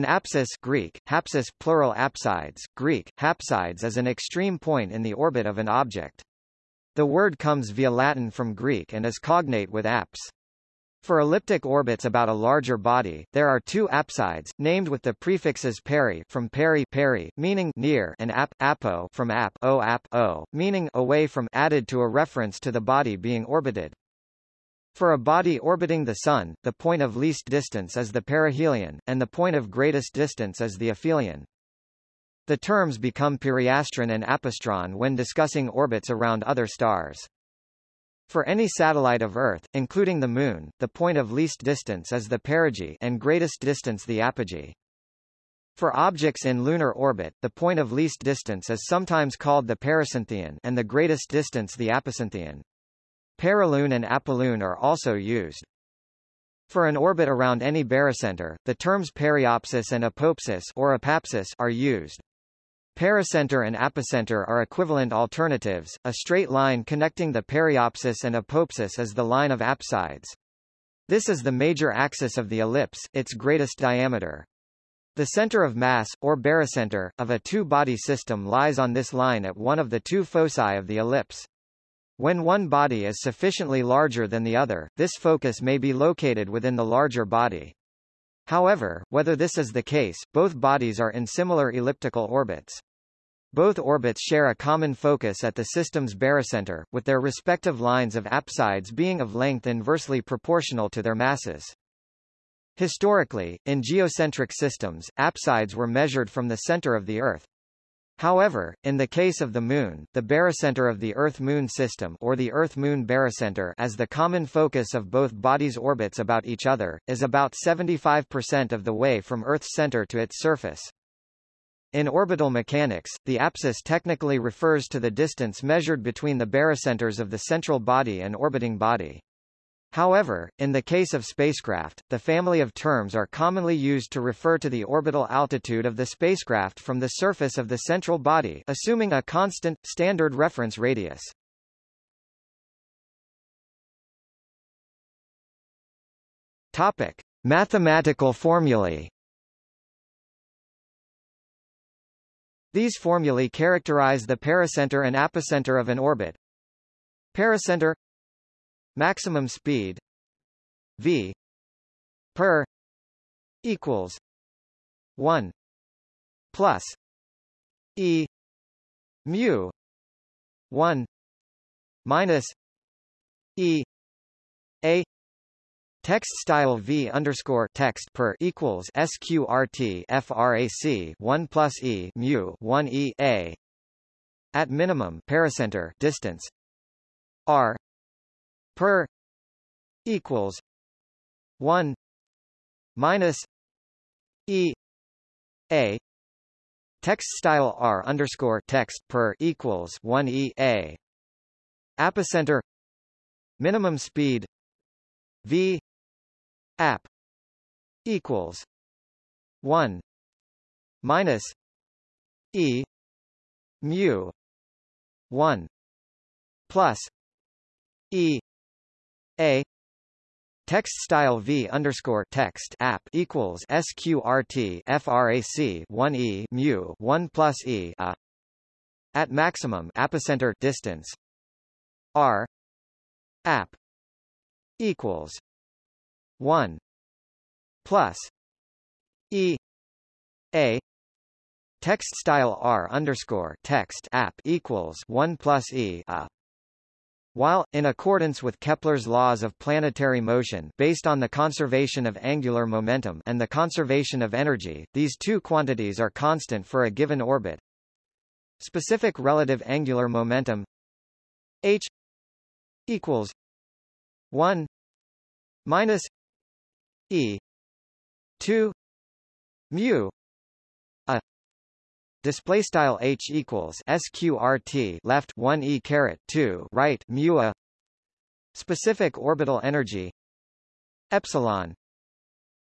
An apsis Greek, hapsis plural apsides, Greek, hapsides is an extreme point in the orbit of an object. The word comes via Latin from Greek and is cognate with apse. For elliptic orbits about a larger body, there are two apsides, named with the prefixes peri from peri peri, meaning near, and ap apo from ap o ap o, meaning away from, added to a reference to the body being orbited. For a body orbiting the Sun, the point of least distance is the perihelion, and the point of greatest distance is the aphelion. The terms become periastron and apastron when discussing orbits around other stars. For any satellite of Earth, including the Moon, the point of least distance is the perigee and greatest distance the apogee. For objects in lunar orbit, the point of least distance is sometimes called the pericynthion and the greatest distance the apocynthion. Perilune and apolune are also used. For an orbit around any barycenter, the terms periapsis and apoapsis or apapsis are used. Pericenter and apocenter are equivalent alternatives. A straight line connecting the periapsis and apoapsis is the line of apsides. This is the major axis of the ellipse, its greatest diameter. The center of mass, or barycenter, of a two-body system lies on this line at one of the two foci of the ellipse. When one body is sufficiently larger than the other, this focus may be located within the larger body. However, whether this is the case, both bodies are in similar elliptical orbits. Both orbits share a common focus at the system's barycenter, with their respective lines of apsides being of length inversely proportional to their masses. Historically, in geocentric systems, apsides were measured from the center of the Earth. However, in the case of the Moon, the barycenter of the Earth-Moon system or the Earth-Moon barycenter as the common focus of both bodies' orbits about each other, is about 75% of the way from Earth's center to its surface. In orbital mechanics, the apsis technically refers to the distance measured between the barycenters of the central body and orbiting body. However, in the case of spacecraft, the family of terms are commonly used to refer to the orbital altitude of the spacecraft from the surface of the central body assuming a constant, standard reference radius. Topic. Mathematical formulae These formulae characterize the pericenter and apocenter of an orbit. Pericenter maximum speed. V. Per. Equals. 1 plus. E. Mu. 1 minus. E. A. Text style v underscore text per equals sqrt frac 1 plus e mu 1 e a. At minimum pericenter distance. R per equals 1 minus e a. Text style r underscore text per equals 1 e a. Apocenter minimum speed. V. App. Equals 1 minus e mu 1 plus e a. Text style v underscore text app equals sqrt frac 1 e mu 1 plus e a. At maximum apocenter distance. R. App equals 1 plus e a. Text style r underscore text app equals 1 plus e a while, in accordance with Kepler's laws of planetary motion based on the conservation of angular momentum and the conservation of energy, these two quantities are constant for a given orbit. Specific relative angular momentum h equals 1 minus e 2 mu display style h equals sqrt left 1 e caret 2 right mu a. Specific orbital energy epsilon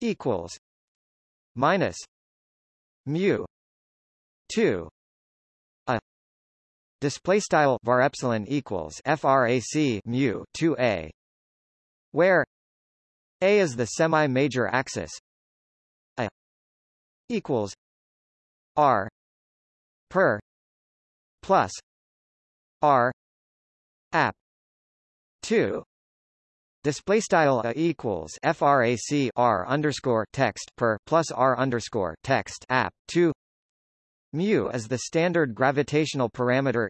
equals minus mu 2 a. Display style var epsilon equals frac mu 2a where a is the semi-major axis a equals r per plus r app 2 Display style a equals frac r underscore text per plus r underscore text app two mu is the standard gravitational parameter.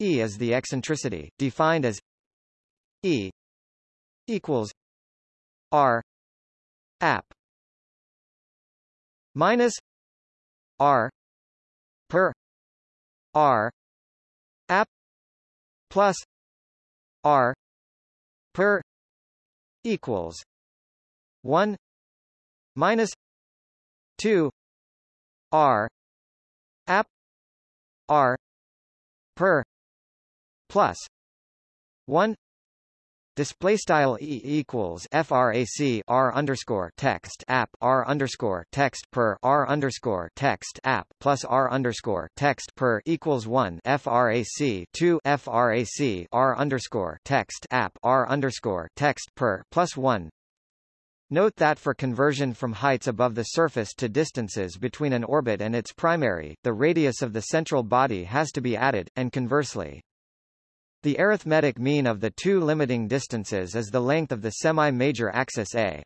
E is the eccentricity, defined as E equals r app minus r per r app plus r per equals 1 minus 2 r app r per plus 1 Display style e equals frac r underscore text app r underscore text per r underscore text app plus r underscore text per equals one frac two frac r underscore text app r underscore text per plus one. Note that for conversion from heights above the surface to distances between an orbit and its primary, the radius of the central body has to be added, and conversely. The arithmetic mean of the two limiting distances is the length of the semi-major axis A.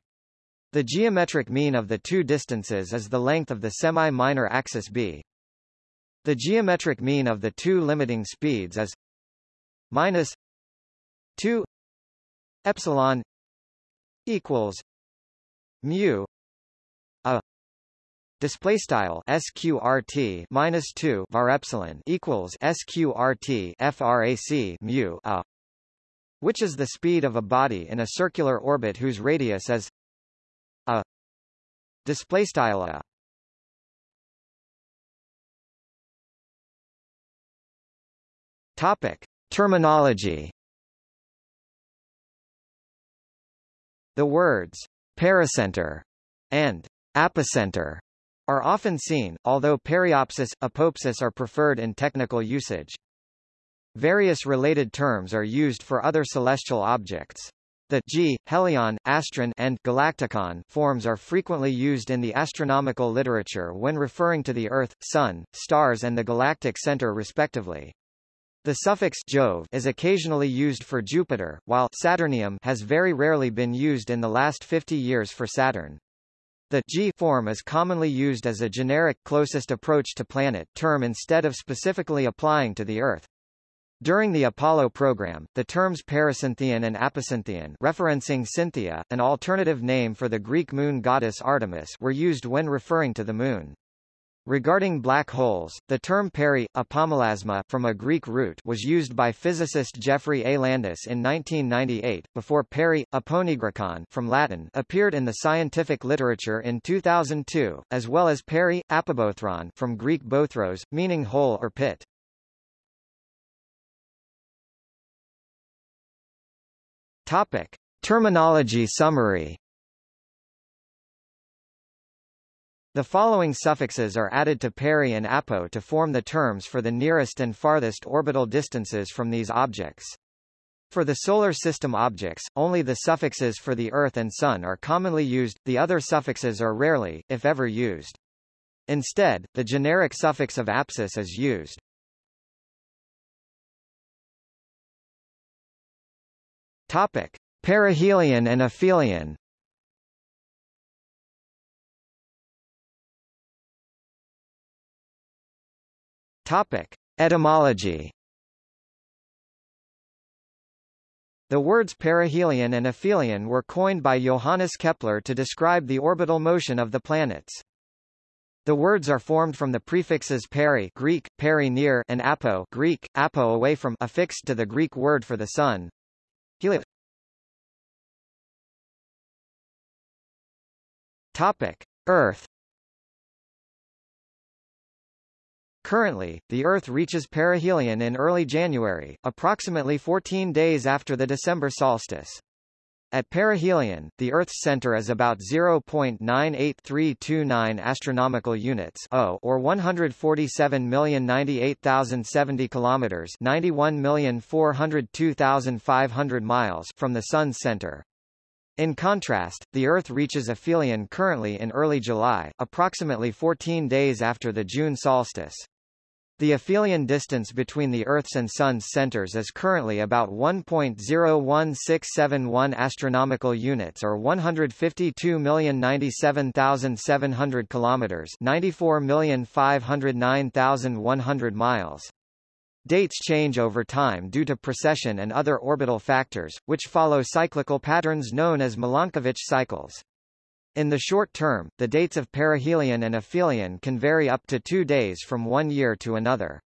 The geometric mean of the two distances is the length of the semi-minor axis B. The geometric mean of the two limiting speeds is minus 2 epsilon equals mu display style sqrt minus 2 var epsilon equals sqrt frac mu a which is the speed of a body in a circular orbit whose radius is a. Display style a. Topic. Terminology. The words pericenter and apocenter are often seen, although periapsis, apoapsis are preferred in technical usage. Various related terms are used for other celestial objects. The G, helion, astron, and galacticon forms are frequently used in the astronomical literature when referring to the Earth, Sun, stars and the galactic center respectively. The suffix Jove is occasionally used for Jupiter, while Saturnium has very rarely been used in the last 50 years for Saturn. The G form is commonly used as a generic closest approach to planet term instead of specifically applying to the Earth. During the Apollo program, the terms Pericynthion and Apocynthion referencing Cynthia, an alternative name for the Greek moon goddess Artemis were used when referring to the Moon. Regarding black holes, the term peri, apomelasma from a Greek root was used by physicist Geoffrey A. Landis in 1998, before peri, aponigricon from Latin appeared in the scientific literature in 2002, as well as peri, apobothron from Greek bothros, meaning hole or pit. Topic. Terminology summary The following suffixes are added to peri and apo to form the terms for the nearest and farthest orbital distances from these objects. For the Solar System objects, only the suffixes for the Earth and Sun are commonly used, the other suffixes are rarely, if ever used. Instead, the generic suffix of apsis is used. Topic. Perihelion and aphelion Topic: Etymology. The words perihelion and aphelion were coined by Johannes Kepler to describe the orbital motion of the planets. The words are formed from the prefixes peri Greek, peri near and apo Greek, apo away from affixed to the Greek word for the sun. Helios. Topic: Earth Currently, the Earth reaches perihelion in early January, approximately 14 days after the December solstice. At perihelion, the Earth's center is about 0.98329 astronomical units or 147,098,070 kilometers, 91,402,500 miles from the sun's center. In contrast, the Earth reaches aphelion currently in early July, approximately 14 days after the June solstice. The aphelion distance between the Earth's and Sun's centers is currently about 1.01671 astronomical units or 152,097,700 kilometers, 94,509,100 miles. Dates change over time due to precession and other orbital factors, which follow cyclical patterns known as Milankovitch cycles. In the short term, the dates of perihelion and aphelion can vary up to two days from one year to another.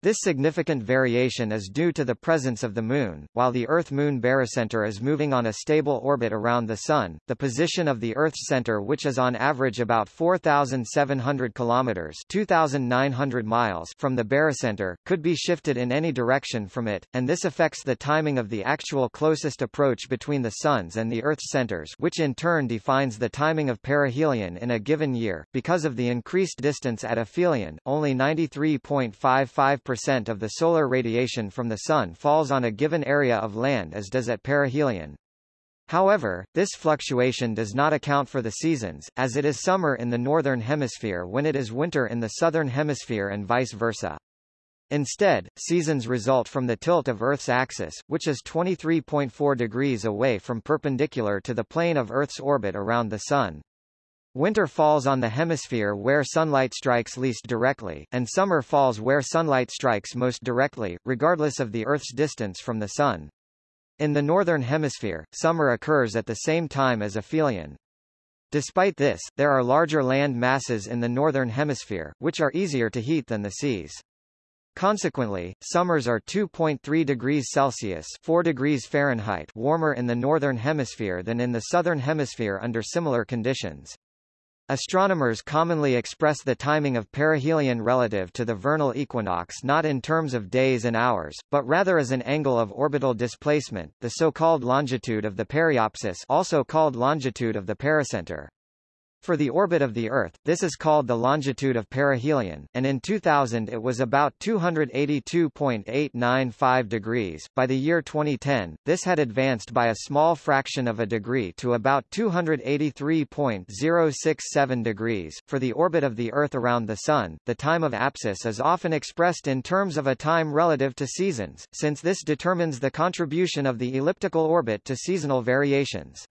This significant variation is due to the presence of the Moon. While the Earth-Moon barycenter is moving on a stable orbit around the Sun, the position of the Earth's center which is on average about 4,700 kilometers 2,900 miles from the barycenter, could be shifted in any direction from it, and this affects the timing of the actual closest approach between the Sun's and the Earth's centers which in turn defines the timing of perihelion in a given year. Because of the increased distance at aphelion, only 93.55 percent of the solar radiation from the Sun falls on a given area of land as does at perihelion. However, this fluctuation does not account for the seasons, as it is summer in the northern hemisphere when it is winter in the southern hemisphere and vice versa. Instead, seasons result from the tilt of Earth's axis, which is 23.4 degrees away from perpendicular to the plane of Earth's orbit around the Sun. Winter falls on the hemisphere where sunlight strikes least directly, and summer falls where sunlight strikes most directly, regardless of the Earth's distance from the Sun. In the northern hemisphere, summer occurs at the same time as aphelion. Despite this, there are larger land masses in the northern hemisphere, which are easier to heat than the seas. Consequently, summers are 2.3 degrees Celsius 4 degrees Fahrenheit warmer in the northern hemisphere than in the southern hemisphere under similar conditions. Astronomers commonly express the timing of perihelion relative to the vernal equinox not in terms of days and hours, but rather as an angle of orbital displacement, the so-called longitude of the periapsis also called longitude of the pericenter. For the orbit of the Earth, this is called the longitude of perihelion, and in 2000 it was about 282.895 degrees. By the year 2010, this had advanced by a small fraction of a degree to about 283.067 degrees. For the orbit of the Earth around the Sun, the time of apsis is often expressed in terms of a time relative to seasons, since this determines the contribution of the elliptical orbit to seasonal variations.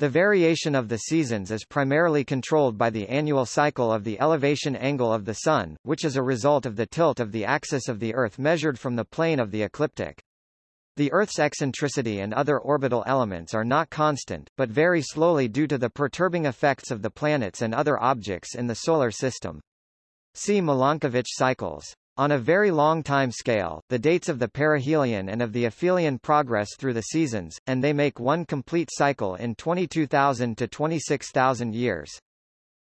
The variation of the seasons is primarily controlled by the annual cycle of the elevation angle of the Sun, which is a result of the tilt of the axis of the Earth measured from the plane of the ecliptic. The Earth's eccentricity and other orbital elements are not constant, but vary slowly due to the perturbing effects of the planets and other objects in the Solar System. See Milankovitch cycles. On a very long time scale, the dates of the perihelion and of the aphelion progress through the seasons, and they make one complete cycle in 22,000 to 26,000 years.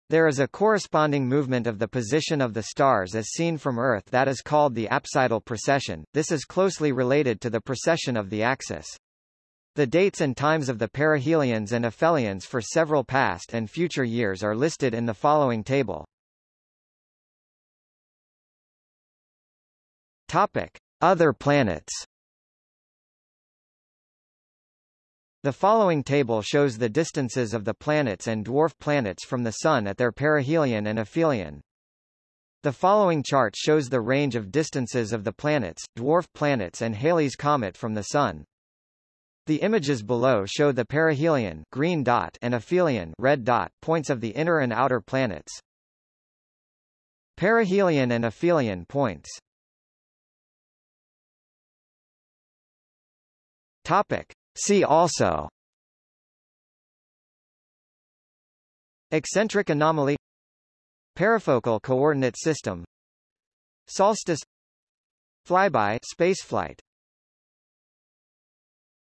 There is a corresponding movement of the position of the stars as seen from Earth that is called the apsidal precession. This is closely related to the precession of the axis. The dates and times of the perihelions and aphelions for several past and future years are listed in the following table. Topic: Other planets. The following table shows the distances of the planets and dwarf planets from the Sun at their perihelion and aphelion. The following chart shows the range of distances of the planets, dwarf planets and Halley's comet from the Sun. The images below show the perihelion green dot and aphelion red dot points of the inner and outer planets. Perihelion and aphelion points Topic. See also. Eccentric anomaly. Perifocal coordinate system. Solstice. Flyby spaceflight